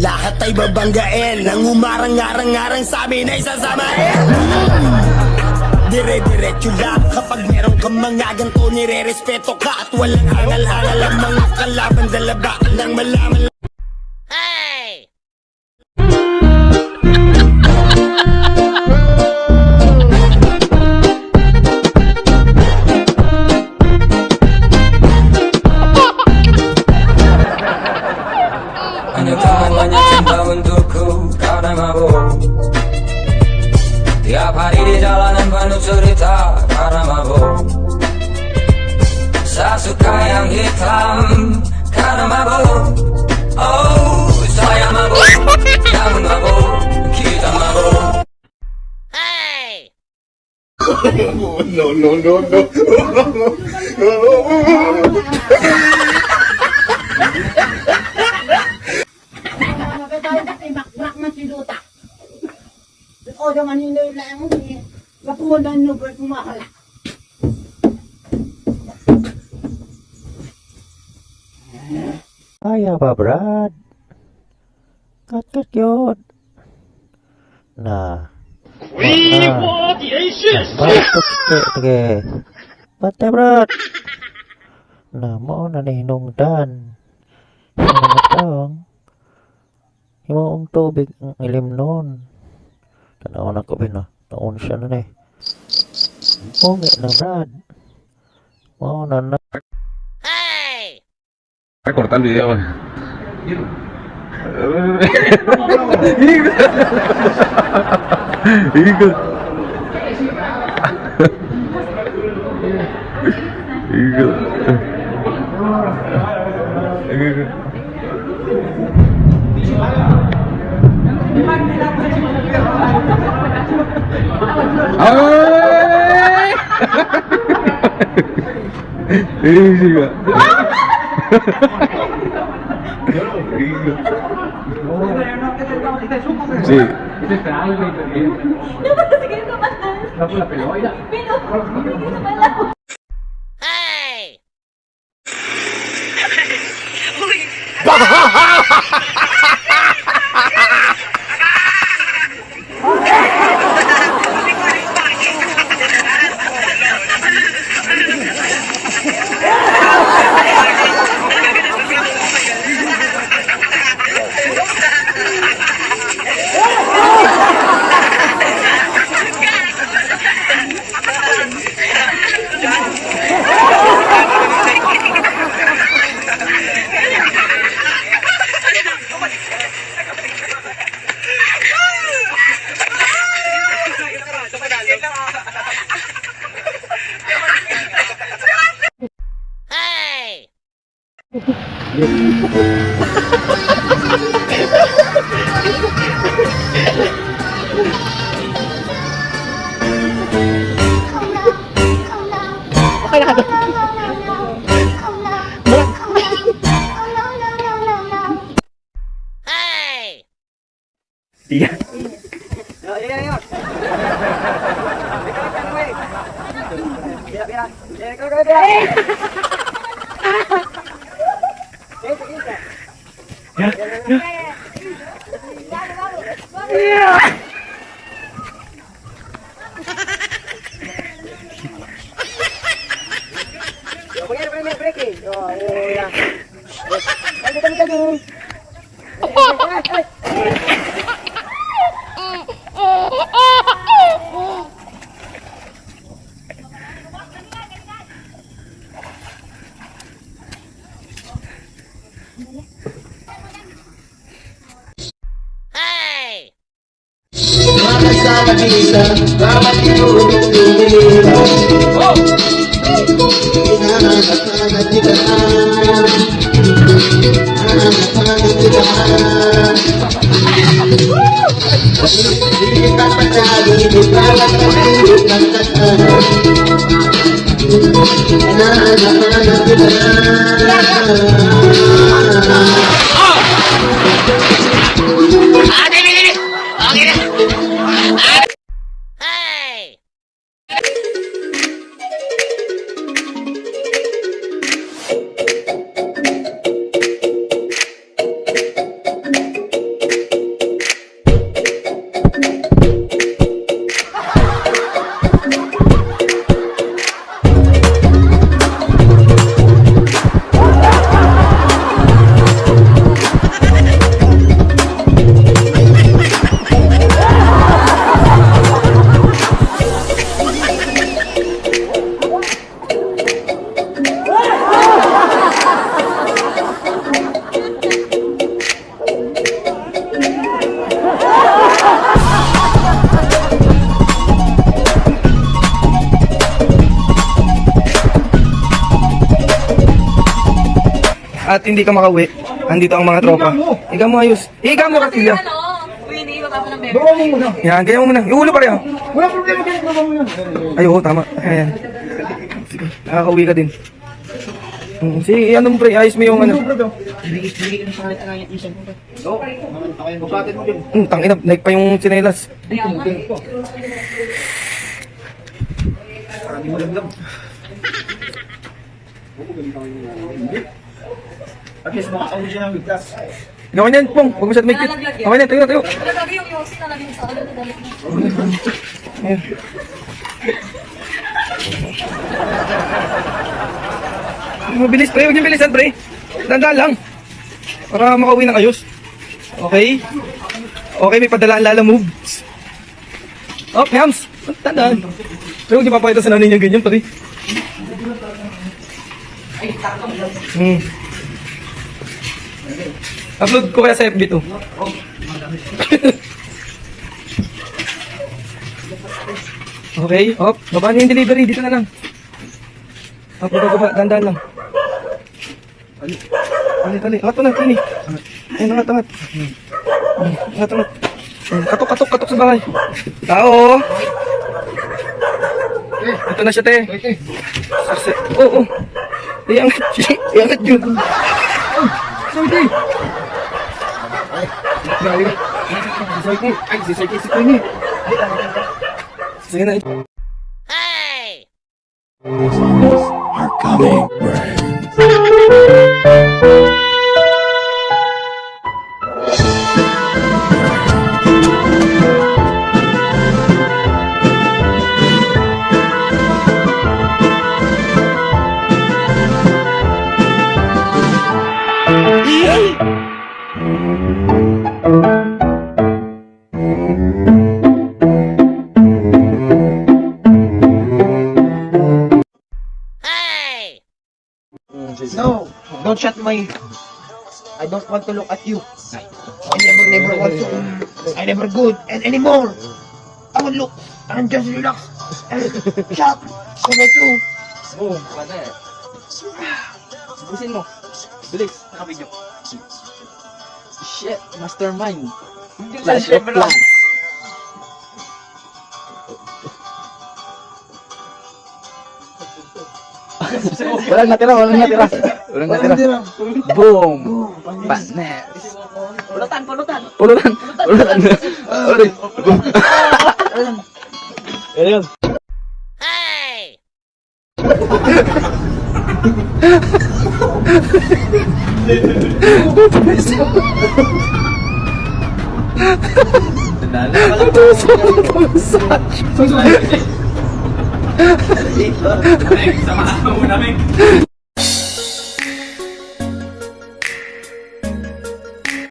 Lahat ay babanggain. Nang umarang-arang-arang sa amin ay sasamain. Dire-diretso lang Kapag meron kang mga ganito Nire-respeto ka At walang angal-angal Ang mga kalaban. Dalaba ka lang malaman temannya cinta untukku karena mabuk Tiap hari di jalanan penuh cerita karena mabuk Saya suka yang hitam karena mabuk Oh, saya mabuk, kamu mabuk, kita mabuk Maka ko jangan lang apa ah, brad? Kat kat. Nah. We what yes. batet batet ke. Brad. Nah, mau nani nung dan. Ano matang? Himo ang tubig ang ilim noon. nó có bên nó nó ôn sân nó này ô mẹ nó ra ô nó nó el video, güey. Hijo. Hijo. Hijo. Sí. No, pero se. No, pues la pelota. Iya. Iya, iya. Biar, biar. Biar, biar. Biar, biar. Ya. Ya. ya. Yeah. nggak bisa Selamat ibu Kita mencari di dalam kehidupan kita Anak-anak kita at hindi ka makauwi, andito ang mga tropa. Higa mo ayos. Higa mo. Ano? Ng bebe. Gawa mo muna. Yan, kaya mo muna. Yung ulo pareho. Wala problema kahit gawa mo yan. Ay, oo, tama. Ayan. Sige, nakakauwi ka din. Hmm, sige, ano mo pre, ayos mo yung ano. Hmm, tangina, naik pa yung sinelas. At least makakauwi siya ng biglas. Gawin yan, Pong. Huwag masyad may kit. Okay na, tayo na, tayo. Wala lagi yung yosi na lagi sa na Ayan. Mabilis, pre. Huwag niyong bilisan, pre. Dandaan lang. Para makauwi ng ayos. Okay? Okay, may padalaan lala moves. Oh, Hams. Tandaan. Pero huwag niyo papakita sa nanay niya ganyan, pare. Hmm. Upload ko kaya sa FB to. Okay, op, baba na yung delivery, dito na lang. Op, baba, baba, dandan lang. Ali, ali, ali, angat na, tini. Ayun, angat, angat. Angat, angat. Katok, katok, katok sa bahay. Tao! Ito na siya, te. Oo, oh, oh. yang kecil yang kecil. Saudi Hey! Are coming, don't shut my... I don't want to look at you. I never, never want to... I never good and anymore. I will look and just relax. And shut. So I do. Oo, wala eh. Busin mo. Bilis, nakabidyo. Shit, mastermind. Flash of plan. Walang natira, walang natira. Walang natira. Boom! Panes. Pulutan, pulutan. Pulutan! Pulutan! Sorry. Ayun. Samahan mo muna, Meg.